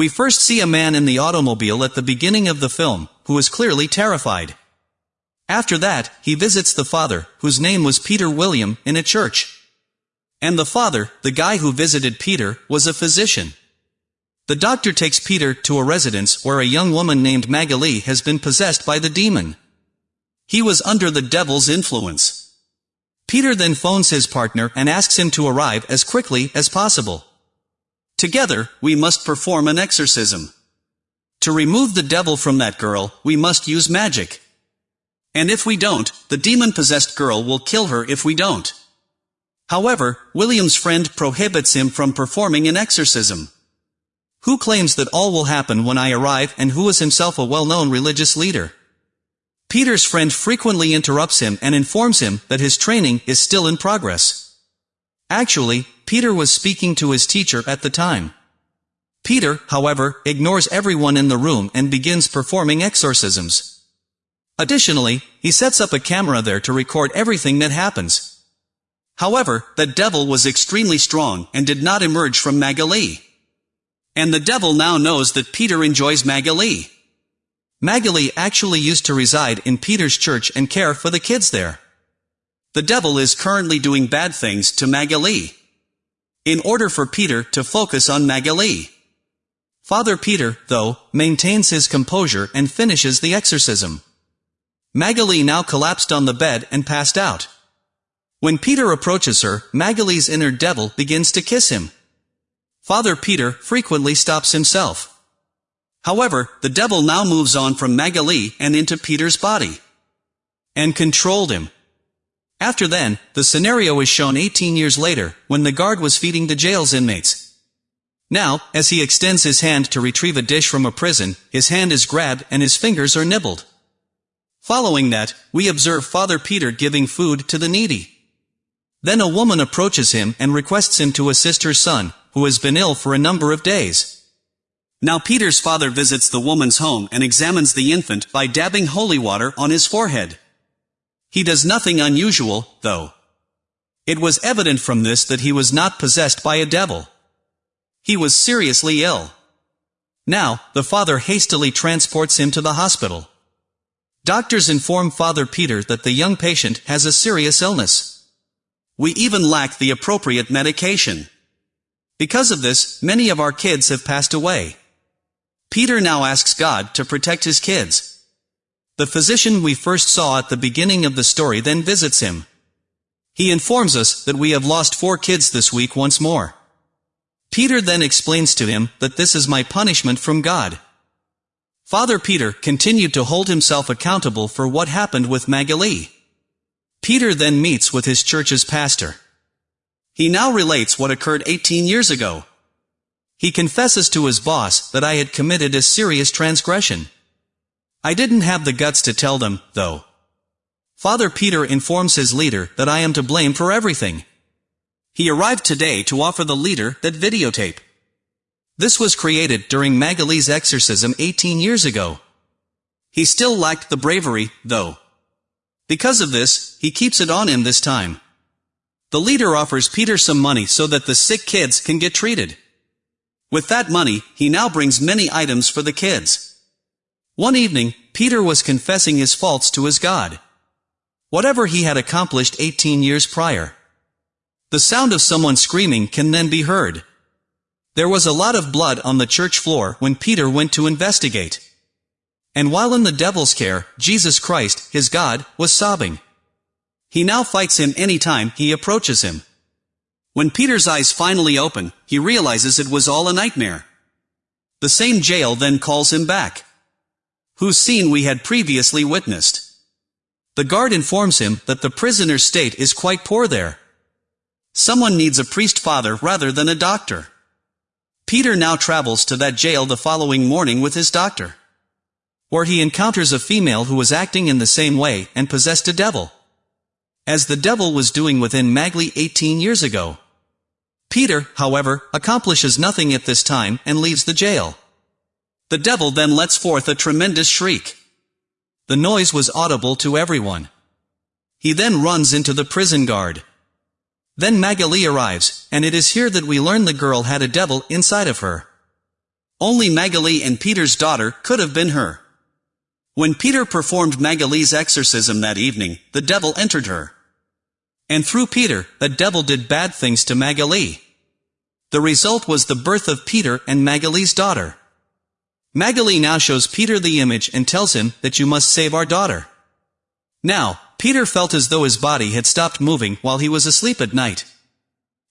We first see a man in the automobile at the beginning of the film, who is clearly terrified. After that, he visits the father, whose name was Peter William, in a church. And the father, the guy who visited Peter, was a physician. The doctor takes Peter to a residence where a young woman named Magali has been possessed by the demon. He was under the devil's influence. Peter then phones his partner and asks him to arrive as quickly as possible. Together, we must perform an exorcism. To remove the devil from that girl, we must use magic. And if we don't, the demon-possessed girl will kill her if we don't. However, William's friend prohibits him from performing an exorcism. Who claims that all will happen when I arrive and who is himself a well-known religious leader? Peter's friend frequently interrupts him and informs him that his training is still in progress. Actually, Peter was speaking to his teacher at the time. Peter, however, ignores everyone in the room and begins performing exorcisms. Additionally, he sets up a camera there to record everything that happens. However, the devil was extremely strong and did not emerge from Magali. And the devil now knows that Peter enjoys Magali. Magali actually used to reside in Peter's church and care for the kids there. The devil is currently doing bad things to Magali in order for Peter to focus on Magali. Father Peter, though, maintains his composure and finishes the exorcism. Magali now collapsed on the bed and passed out. When Peter approaches her, Magali's inner devil begins to kiss him. Father Peter frequently stops himself. However, the devil now moves on from Magali and into Peter's body. And controlled him. After then, the scenario is shown 18 years later, when the guard was feeding the jail's inmates. Now, as he extends his hand to retrieve a dish from a prison, his hand is grabbed and his fingers are nibbled. Following that, we observe Father Peter giving food to the needy. Then a woman approaches him and requests him to assist her son, who has been ill for a number of days. Now Peter's father visits the woman's home and examines the infant by dabbing holy water on his forehead. He does nothing unusual, though. It was evident from this that he was not possessed by a devil. He was seriously ill. Now, the father hastily transports him to the hospital. Doctors inform Father Peter that the young patient has a serious illness. We even lack the appropriate medication. Because of this, many of our kids have passed away. Peter now asks God to protect his kids. The physician we first saw at the beginning of the story then visits him. He informs us that we have lost four kids this week once more. Peter then explains to him that this is my punishment from God. Father Peter continued to hold himself accountable for what happened with Magali. Peter then meets with his church's pastor. He now relates what occurred 18 years ago. He confesses to his boss that I had committed a serious transgression. I didn't have the guts to tell them, though. Father Peter informs his leader that I am to blame for everything. He arrived today to offer the leader that videotape. This was created during Magali's exorcism 18 years ago. He still lacked the bravery, though. Because of this, he keeps it on him this time. The leader offers Peter some money so that the sick kids can get treated. With that money, he now brings many items for the kids. One evening, Peter was confessing his faults to his God. Whatever he had accomplished 18 years prior. The sound of someone screaming can then be heard. There was a lot of blood on the church floor when Peter went to investigate. And while in the devil's care, Jesus Christ, his God, was sobbing. He now fights him any time he approaches him. When Peter's eyes finally open, he realizes it was all a nightmare. The same jail then calls him back whose scene we had previously witnessed. The guard informs him that the prisoner's state is quite poor there. Someone needs a priest father rather than a doctor. Peter now travels to that jail the following morning with his doctor. Where he encounters a female who was acting in the same way and possessed a devil. As the devil was doing within Magali 18 years ago. Peter, however, accomplishes nothing at this time and leaves the jail. The devil then lets forth a tremendous shriek. The noise was audible to everyone. He then runs into the prison guard. Then Magali arrives, and it is here that we learn the girl had a devil inside of her. Only Magali and Peter's daughter could have been her. When Peter performed Magali's exorcism that evening, the devil entered her. And through Peter, the devil did bad things to Magali. The result was the birth of Peter and Magali's daughter. Magali now shows Peter the image and tells him that you must save our daughter. Now, Peter felt as though his body had stopped moving while he was asleep at night.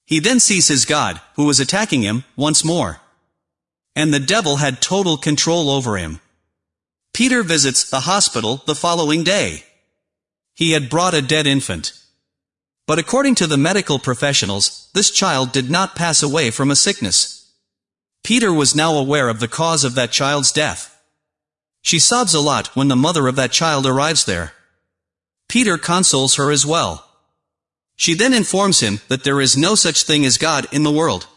He then sees his God, who was attacking him, once more. And the devil had total control over him. Peter visits the hospital the following day. He had brought a dead infant. But according to the medical professionals, this child did not pass away from a sickness. Peter was now aware of the cause of that child's death. She sobs a lot when the mother of that child arrives there. Peter consoles her as well. She then informs him that there is no such thing as God in the world.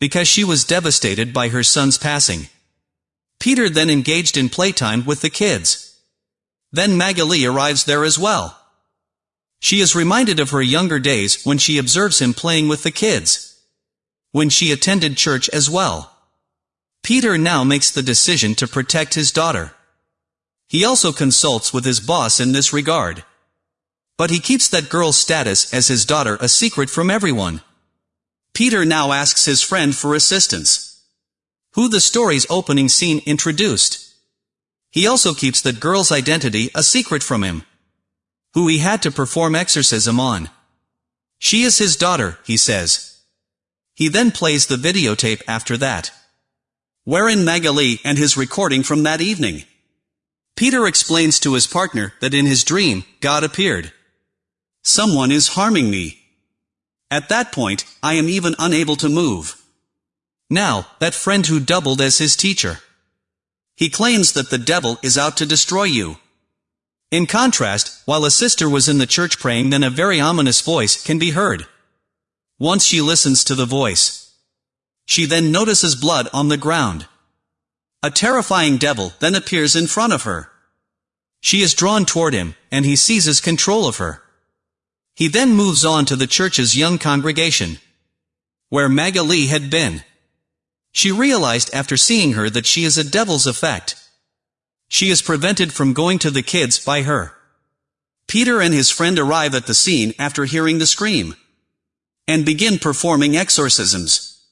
Because she was devastated by her son's passing. Peter then engaged in playtime with the kids. Then Magali arrives there as well. She is reminded of her younger days when she observes him playing with the kids. When she attended church as well. Peter now makes the decision to protect his daughter. He also consults with his boss in this regard. But he keeps that girl's status as his daughter a secret from everyone. Peter now asks his friend for assistance. Who the story's opening scene introduced. He also keeps that girl's identity a secret from him. Who he had to perform exorcism on. She is his daughter, he says. He then plays the videotape after that. Wherein Magali and his recording from that evening. Peter explains to his partner that in his dream, God appeared. Someone is harming me. At that point, I am even unable to move. Now, that friend who doubled as his teacher. He claims that the devil is out to destroy you. In contrast, while a sister was in the church praying then a very ominous voice can be heard. Once she listens to the voice. She then notices blood on the ground. A terrifying devil then appears in front of her. She is drawn toward him, and he seizes control of her. He then moves on to the church's young congregation, where Magali had been. She realized after seeing her that she is a devil's effect. She is prevented from going to the kids by her. Peter and his friend arrive at the scene after hearing the scream, and begin performing exorcisms.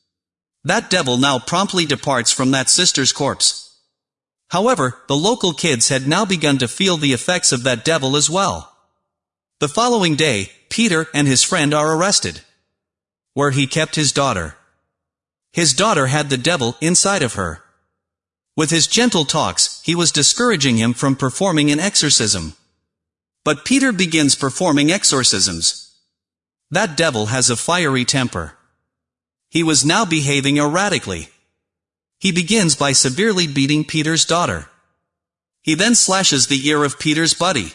That devil now promptly departs from that sister's corpse. However, the local kids had now begun to feel the effects of that devil as well. The following day, Peter and his friend are arrested. Where he kept his daughter. His daughter had the devil inside of her. With his gentle talks, he was discouraging him from performing an exorcism. But Peter begins performing exorcisms. That devil has a fiery temper. He was now behaving erratically. He begins by severely beating Peter's daughter. He then slashes the ear of Peter's buddy.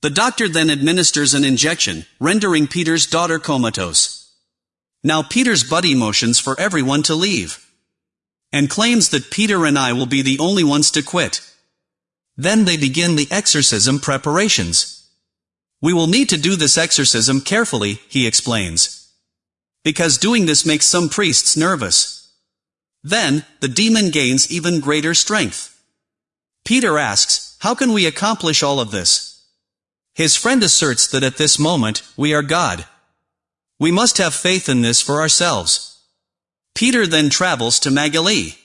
The doctor then administers an injection, rendering Peter's daughter comatose. Now Peter's buddy motions for everyone to leave. And claims that Peter and I will be the only ones to quit. Then they begin the exorcism preparations. We will need to do this exorcism carefully, he explains. Because doing this makes some priests nervous. Then, the demon gains even greater strength. Peter asks, how can we accomplish all of this? His friend asserts that at this moment, we are God. We must have faith in this for ourselves. Peter then travels to Magali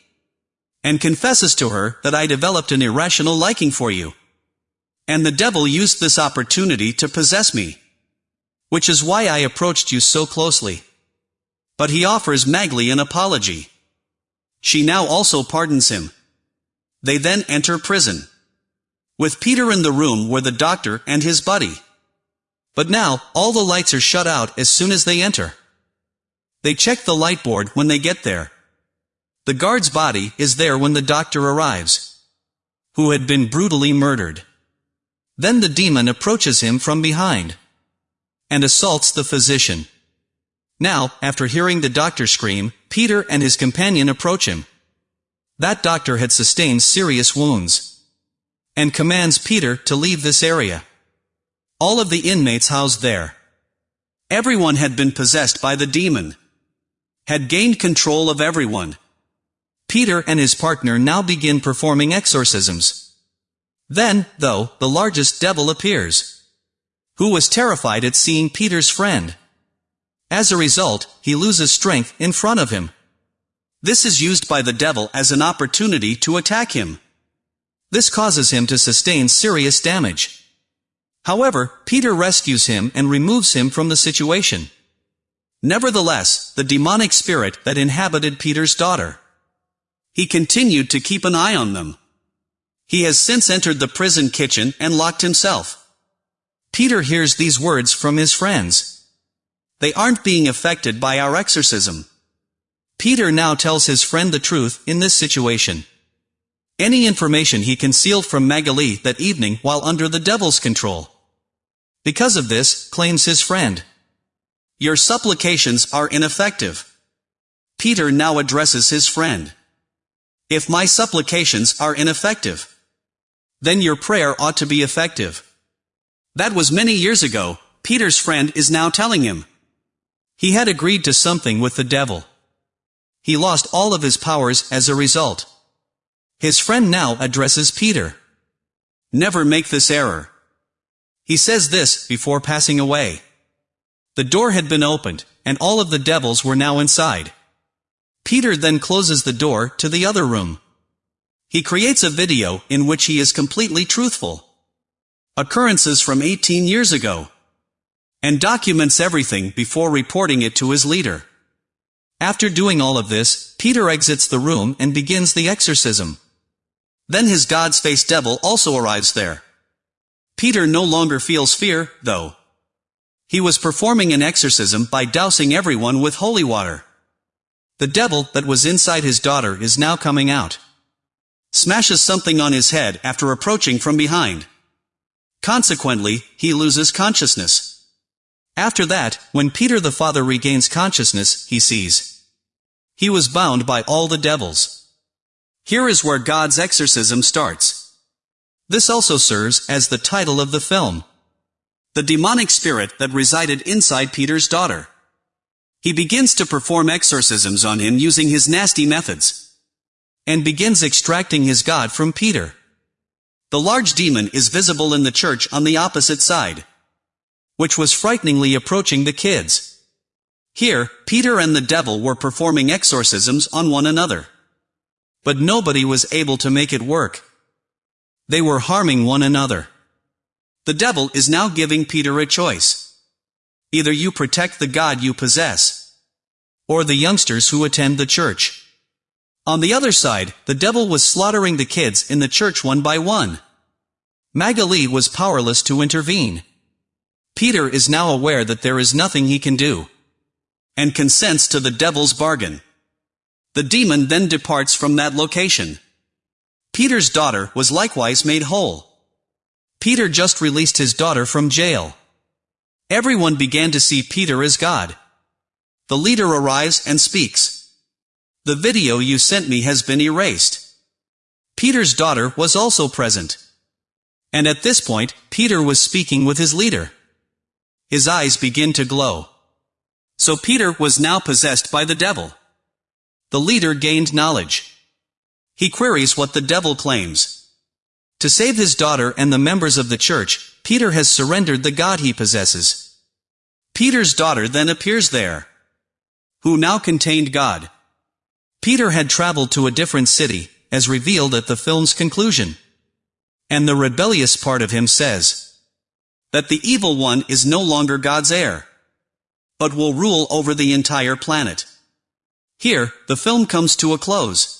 and confesses to her that I developed an irrational liking for you. And the devil used this opportunity to possess me. Which is why I approached you so closely. But he offers Magali an apology. She now also pardons him. They then enter prison. With Peter in the room were the doctor and his buddy. But now, all the lights are shut out as soon as they enter. They check the light board when they get there. The guard's body is there when the doctor arrives. Who had been brutally murdered. Then the demon approaches him from behind. And assaults the physician. Now, after hearing the doctor scream, Peter and his companion approach him. That doctor had sustained serious wounds and commands Peter to leave this area. All of the inmates housed there. Everyone had been possessed by the demon. Had gained control of everyone. Peter and his partner now begin performing exorcisms. Then, though, the largest devil appears. Who was terrified at seeing Peter's friend. As a result, he loses strength in front of him. This is used by the devil as an opportunity to attack him. This causes him to sustain serious damage. However, Peter rescues him and removes him from the situation. Nevertheless, the demonic spirit that inhabited Peter's daughter. He continued to keep an eye on them. He has since entered the prison kitchen and locked himself. Peter hears these words from his friends. They aren't being affected by our exorcism. Peter now tells his friend the truth in this situation. Any information he concealed from Magali that evening while under the devil's control. Because of this, claims his friend. Your supplications are ineffective. Peter now addresses his friend. If my supplications are ineffective, then your prayer ought to be effective. That was many years ago, Peter's friend is now telling him. He had agreed to something with the devil. He lost all of his powers as a result. His friend now addresses Peter. Never make this error. He says this before passing away. The door had been opened, and all of the devils were now inside. Peter then closes the door to the other room. He creates a video in which he is completely truthful. Occurrences from 18 years ago. And documents everything before reporting it to his leader. After doing all of this, Peter exits the room and begins the exorcism. Then his God's face devil also arrives there. Peter no longer feels fear, though. He was performing an exorcism by dousing everyone with holy water. The devil that was inside his daughter is now coming out. Smashes something on his head after approaching from behind. Consequently, he loses consciousness. After that, when Peter the Father regains consciousness, he sees. He was bound by all the devils. Here is where God's exorcism starts. This also serves as the title of the film. The demonic spirit that resided inside Peter's daughter. He begins to perform exorcisms on him using his nasty methods. And begins extracting his God from Peter. The large demon is visible in the church on the opposite side. Which was frighteningly approaching the kids. Here, Peter and the devil were performing exorcisms on one another. But nobody was able to make it work. They were harming one another. The devil is now giving Peter a choice. Either you protect the God you possess, or the youngsters who attend the church. On the other side, the devil was slaughtering the kids in the church one by one. Magali was powerless to intervene. Peter is now aware that there is nothing he can do, and consents to the devil's bargain. The demon then departs from that location. Peter's daughter was likewise made whole. Peter just released his daughter from jail. Everyone began to see Peter as God. The leader arrives and speaks. The video you sent me has been erased. Peter's daughter was also present. And at this point, Peter was speaking with his leader. His eyes begin to glow. So Peter was now possessed by the devil. The leader gained knowledge. He queries what the devil claims. To save his daughter and the members of the church, Peter has surrendered the God he possesses. Peter's daughter then appears there, who now contained God. Peter had traveled to a different city, as revealed at the film's conclusion. And the rebellious part of him says that the evil one is no longer God's heir, but will rule over the entire planet. Here, the film comes to a close.